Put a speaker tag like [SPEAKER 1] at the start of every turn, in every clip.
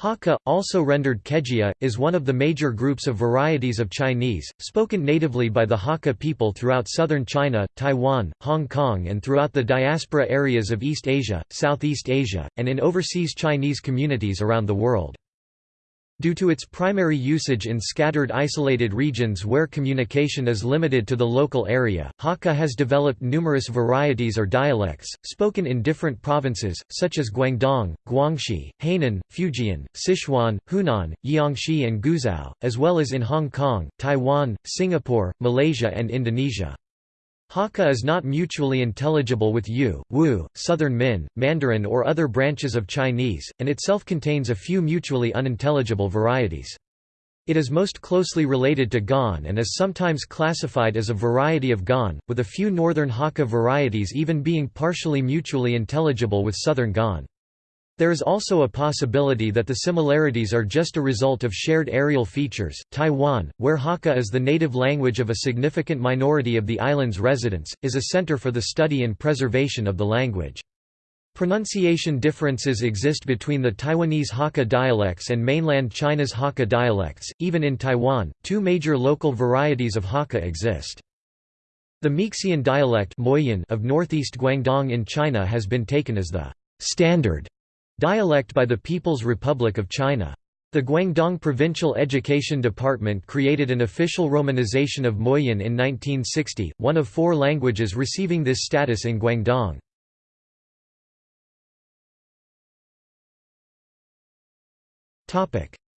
[SPEAKER 1] Hakka, also rendered Kejia, is one of the major groups of varieties of Chinese, spoken natively by the Hakka people throughout southern China, Taiwan, Hong Kong and throughout the diaspora areas of East Asia, Southeast Asia, and in overseas Chinese communities around the world. Due to its primary usage in scattered isolated regions where communication is limited to the local area, Hakka has developed numerous varieties or dialects, spoken in different provinces, such as Guangdong, Guangxi, Hainan, Fujian, Sichuan, Hunan, Jiangxi and Guizhou, as well as in Hong Kong, Taiwan, Singapore, Malaysia and Indonesia. Hakka is not mutually intelligible with Yu, Wu, Southern Min, Mandarin or other branches of Chinese, and itself contains a few mutually unintelligible varieties. It is most closely related to Gan and is sometimes classified as a variety of Gan, with a few northern Hakka varieties even being partially mutually intelligible with southern Gan. There is also a possibility that the similarities are just a result of shared areal features. Taiwan, where Hakka is the native language of a significant minority of the island's residents, is a center for the study and preservation of the language. Pronunciation differences exist between the Taiwanese Hakka dialects and mainland China's Hakka dialects. Even in Taiwan, two major local varieties of Hakka exist. The Meixian dialect of northeast Guangdong in China has been taken as the standard Dialect by the People's Republic of China. The Guangdong Provincial Education Department created an official romanization of Moyin in 1960, one of four languages receiving this status in Guangdong.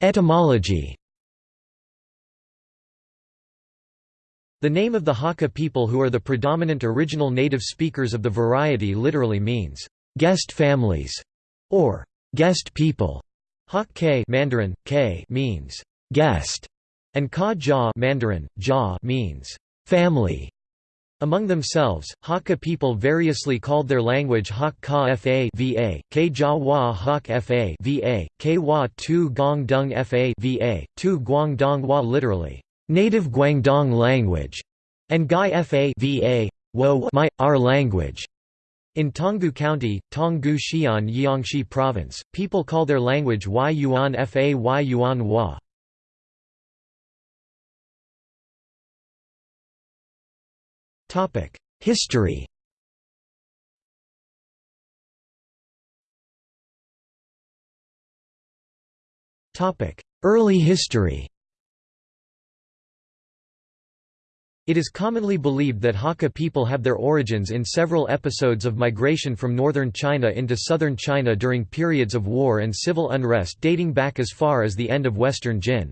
[SPEAKER 1] Etymology The name of the Hakka people who are the predominant original native speakers of the variety literally means, "...guest families", or guest people. Hak K Mandarin, K means guest, and Ka Jia Mandarin, Jia means family. Among themselves, Hakka people variously called their language Hak Ka Fa Va, K Jia Wa Hak Fa Va, K Wa Tu Gong Dung Fa Va, Tu Guangdong Wa literally, native Guangdong language, and Gai Fa Va, Wo my, our language. In Tonggu County, Tonggu Xi'an Jiangxi Province, people call their language Y Yuan Fa Y Yuan Hua. History Early history It is commonly believed that Hakka people have their origins in several episodes of migration from northern China into southern China during periods of war and civil unrest dating back as far as the end of western Jin.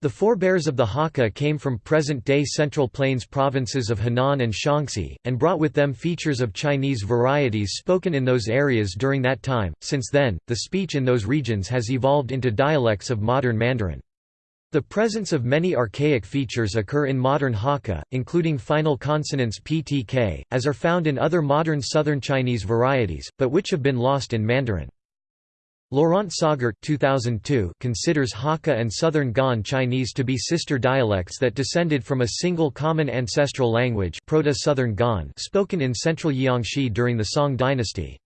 [SPEAKER 1] The forebears of the Hakka came from present-day Central Plains provinces of Henan and Shaanxi, and brought with them features of Chinese varieties spoken in those areas during that time. Since then, the speech in those regions has evolved into dialects of modern Mandarin. The presence of many archaic features occur in modern Hakka, including final consonants ptk, as are found in other modern Southern Chinese varieties, but which have been lost in Mandarin. Laurent Sagart 2002 considers Hakka and Southern Gan Chinese to be sister dialects that descended from a single common ancestral language Proto-Southern Gan spoken in central Jiangxi during the Song dynasty.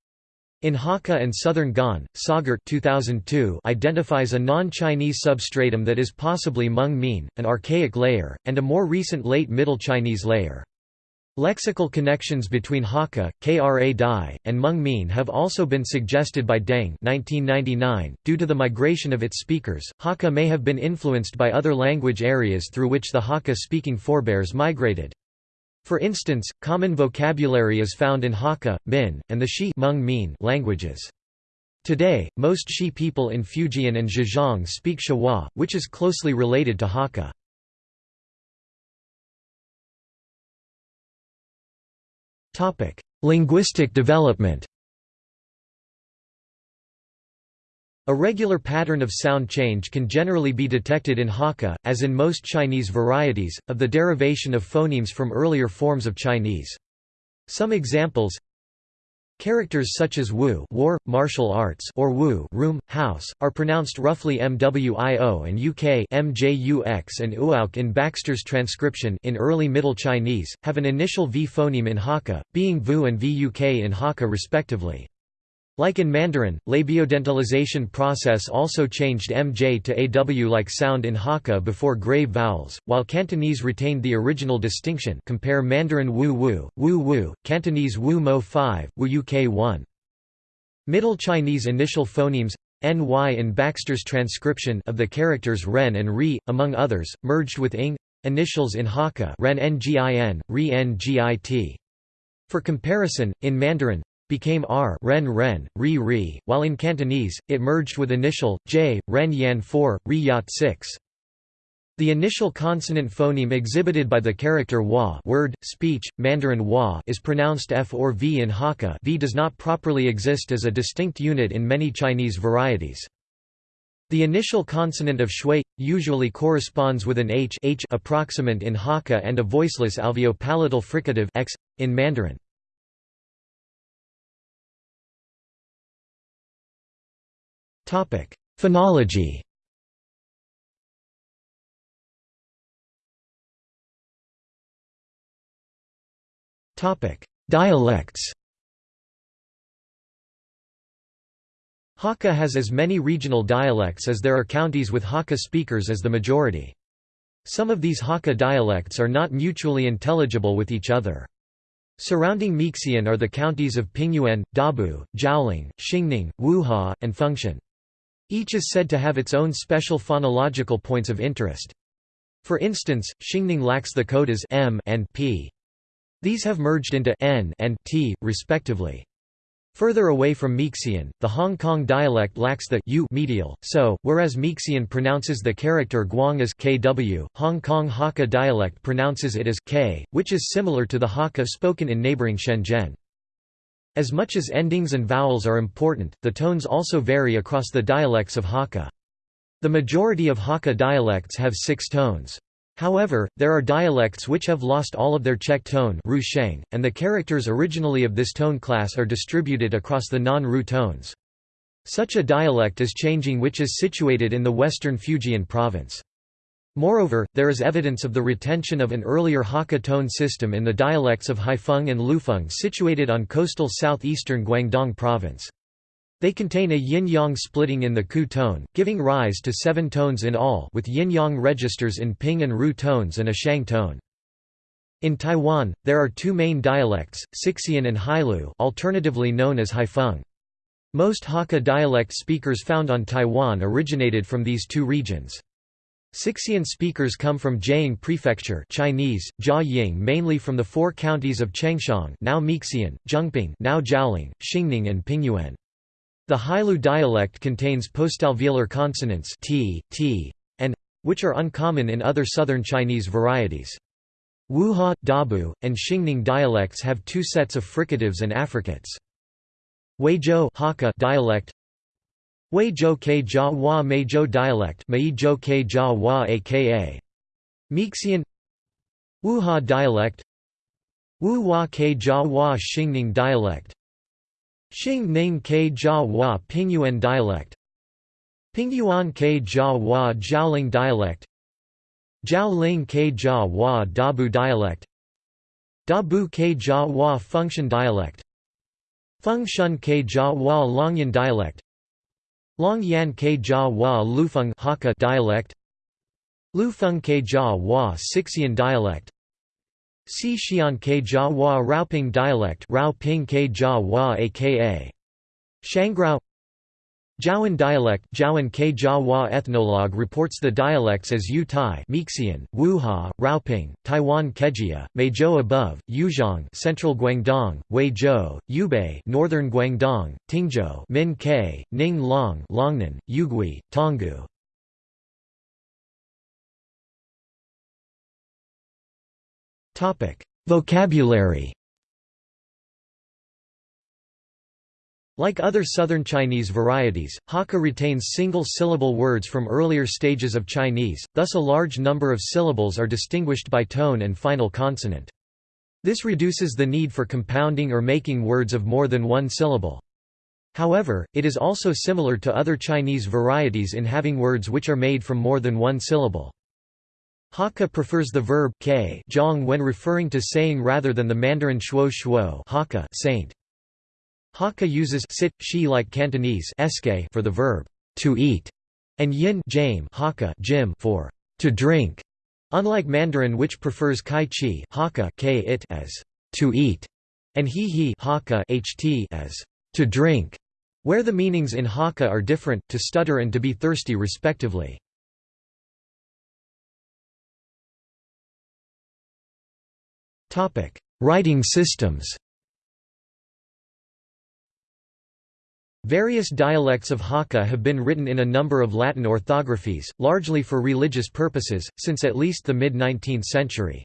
[SPEAKER 1] In Hakka and Southern Gan, Sagart 2002 identifies a non-Chinese substratum that is possibly Hmong Mien, an archaic layer, and a more recent Late Middle Chinese layer. Lexical connections between Hakka, Kra Dai, and Hmong Mien have also been suggested by Deng 1999. .Due to the migration of its speakers, Hakka may have been influenced by other language areas through which the Hakka-speaking forebears migrated. For instance, common vocabulary is found in Hakka, Min, and the Shi languages. Today, most Shi people in Fujian and Zhejiang speak Shuwa, which is closely related to Hakka. Linguistic development A regular pattern of sound change can generally be detected in Hakka, as in most Chinese varieties, of the derivation of phonemes from earlier forms of Chinese. Some examples Characters such as wu war, martial arts or wu room, house, are pronounced roughly mwio and uk mjux and uauk in Baxter's transcription in early Middle Chinese, have an initial v phoneme in Hakka, being vu and vuk in Hakka respectively. Like in Mandarin, labiodentalization process also changed mj to aw like sound in Hakka before grave vowels, while Cantonese retained the original distinction compare Mandarin wu wu, wu wu, Cantonese wu mo 5, wu uk 1. Middle Chinese initial phonemes ny in Baxter's transcription of the characters ren and ri, among others, merged with ing initials in Hakka ren ngin, ri ngit. For comparison, in Mandarin, became r ren ren, ri ri, while in Cantonese, it merged with initial, j, ren yan 4, ri yat 6. The initial consonant phoneme exhibited by the character wa word, speech, Mandarin wa is pronounced f or v in Hakka v does not properly exist as a distinct unit in many Chinese varieties. The initial consonant of shui, usually corresponds with an h, h approximant in Hakka and a voiceless alveopalatal fricative x, in Mandarin. Phonology Dialects Hakka has as many regional dialects as there are counties with Hakka speakers as the majority. Some of these Hakka dialects are not mutually intelligible with each other. Surrounding Mixian are the counties of Pingyuan, Dabu, Jiaoling, Xingning, Wuha, and Fengshan. Each is said to have its own special phonological points of interest. For instance, Xingning lacks the codas m and p. These have merged into n and t, respectively. Further away from Mixian, the Hong Kong dialect lacks the u medial, so, whereas Mixian pronounces the character guang as kw, Hong Kong Hakka dialect pronounces it as k, which is similar to the Hakka spoken in neighbouring Shenzhen. As much as endings and vowels are important, the tones also vary across the dialects of Hakka. The majority of Hakka dialects have six tones. However, there are dialects which have lost all of their check tone and the characters originally of this tone class are distributed across the non-Ru tones. Such a dialect is Changting which is situated in the western Fujian province. Moreover, there is evidence of the retention of an earlier Hakka tone system in the dialects of Haifeng and Lufeng situated on coastal southeastern Guangdong province. They contain a yin-yang splitting in the qu tone, giving rise to seven tones in all with yin-yang registers in ping and ru tones and a shang tone. In Taiwan, there are two main dialects, Sixian and Hailu alternatively known as Haifeng. Most Hakka dialect speakers found on Taiwan originated from these two regions. Sixian speakers come from Jiaying Prefecture Chinese, Jiaying mainly from the four counties of Changshan now Mixian, Zhengping now Jiaoling, Xingning and Pingyuan. The Hailu dialect contains postalveolar consonants t, t, and which are uncommon in other southern Chinese varieties. Wuha, Dabu, and Xingning dialects have two sets of fricatives and affricates. Huizhou Hakka dialect Wei Zhou Ke Jia Hua Mei Zhou dialect Mei Zhou Ke Jia aka Mixian. Wuha dialect. Wu Hua Ke Jia Hua Xingning dialect. Xing Ning Ke Jia Hua Pingyuan dialect. Pingyuan Ke Jia Hua Jiaoling dialect. Jiaoling Ke Jia Hua Dabu dialect. Dabu Ke Jia Hua Fengshan dialect. Fengshan Ke Jia Hua Longyan dialect Long Yan Ke Jia Hua Lufeng Hakka dialect Lufeng Ke Jia Hua Sixian dialect Si Xian Ke Jia Hua Raoping dialect Raoping Ke Jia Hua aka Shangrao Jiawan dialect Jiawan Ke Jiahua ethnologue reports the dialects as Yu Tai Mixian, Wuha, Raoping, Taiwan Kejia, Meizhou above, Yuzhong Central Guangdong, Huizhou, Yubei Northern Guangdong, Tingzhou Min Ke, Ning Long Longnan, Yugui, Tonggu. Vocabulary Like other Southern Chinese varieties, Hakka retains single-syllable words from earlier stages of Chinese, thus a large number of syllables are distinguished by tone and final consonant. This reduces the need for compounding or making words of more than one syllable. However, it is also similar to other Chinese varieties in having words which are made from more than one syllable. Hakka prefers the verb k when referring to saying rather than the Mandarin shuo shuo Hakka saint. Hakka uses sit, shi like Cantonese for the verb to eat, and yin jame Hakka jim for to drink, unlike Mandarin which prefers kai chi Hakka it as to eat, and he he Hakka ht as to drink, where the meanings in Hakka are different, to stutter and to be thirsty respectively. Writing systems Various dialects of Hakka have been written in a number of Latin orthographies, largely for religious purposes, since at least the mid-19th century.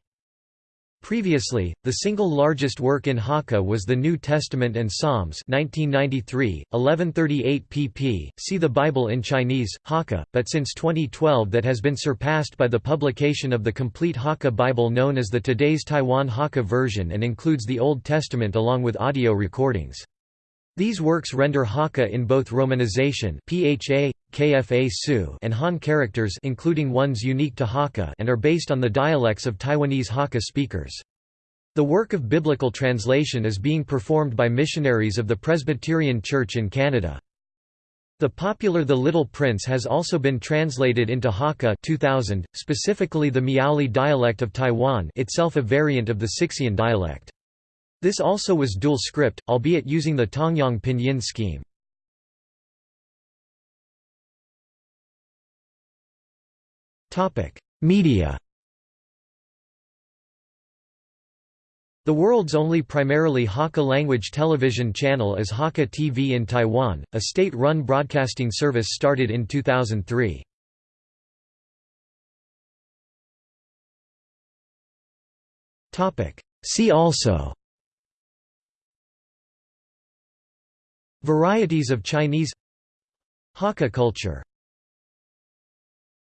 [SPEAKER 1] Previously, the single largest work in Hakka was the New Testament and Psalms 1993, 1138 pp. See the Bible in Chinese, Hakka, but since 2012 that has been surpassed by the publication of the complete Hakka Bible known as the Today's Taiwan Hakka version and includes the Old Testament along with audio recordings. These works render Hakka in both romanization PHA, KFA Su and Han characters including ones unique to Hakka and are based on the dialects of Taiwanese Hakka speakers. The work of biblical translation is being performed by missionaries of the Presbyterian Church in Canada. The popular The Little Prince has also been translated into Hakka 2000, specifically the Miaoli dialect of Taiwan itself a variant of the Sixian dialect. This also was dual script, albeit using the Tongyong pinyin scheme. Media The world's only primarily Hakka-language television channel is Hakka TV in Taiwan, a state-run broadcasting service started in 2003. See also Varieties of Chinese Hakka culture